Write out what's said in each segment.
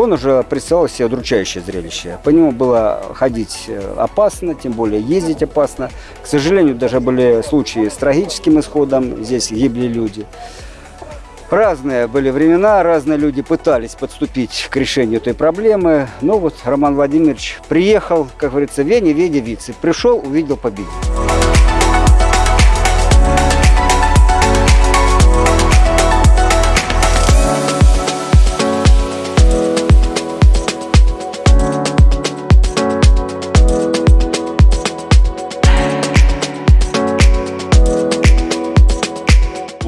он уже представлял себе удручающее зрелище. По нему было ходить э, опасно, тем более ездить опасно. К сожалению, даже были случаи с трагическим исходом, здесь гибли люди. Разные были времена, разные люди пытались подступить к решению этой проблемы. Но вот Роман Владимирович приехал, как говорится, Вене, Веде, Вице. Пришел, увидел, победил.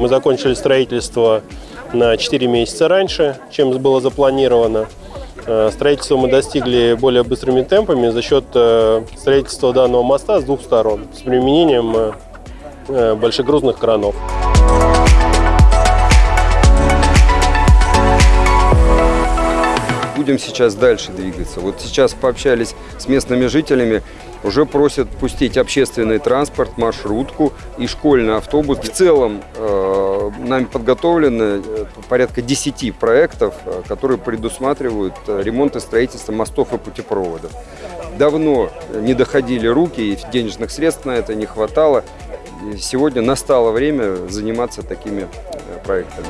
Мы закончили строительство на 4 месяца раньше, чем было запланировано. Э, Строительство мы достигли более быстрыми темпами за счет э, строительства данного моста с двух сторон с применением э, большегрузных кранов. Будем сейчас дальше двигаться. Вот сейчас пообщались с местными жителями, уже просят пустить общественный транспорт, маршрутку и школьный автобус. В целом нами подготовлено э, порядка 10 проектов, э, которые предусматривают э, ремонт и строительство мостов и путепроводов. Давно не доходили руки, и денежных средств на это не хватало. Сегодня настало время заниматься такими проектами.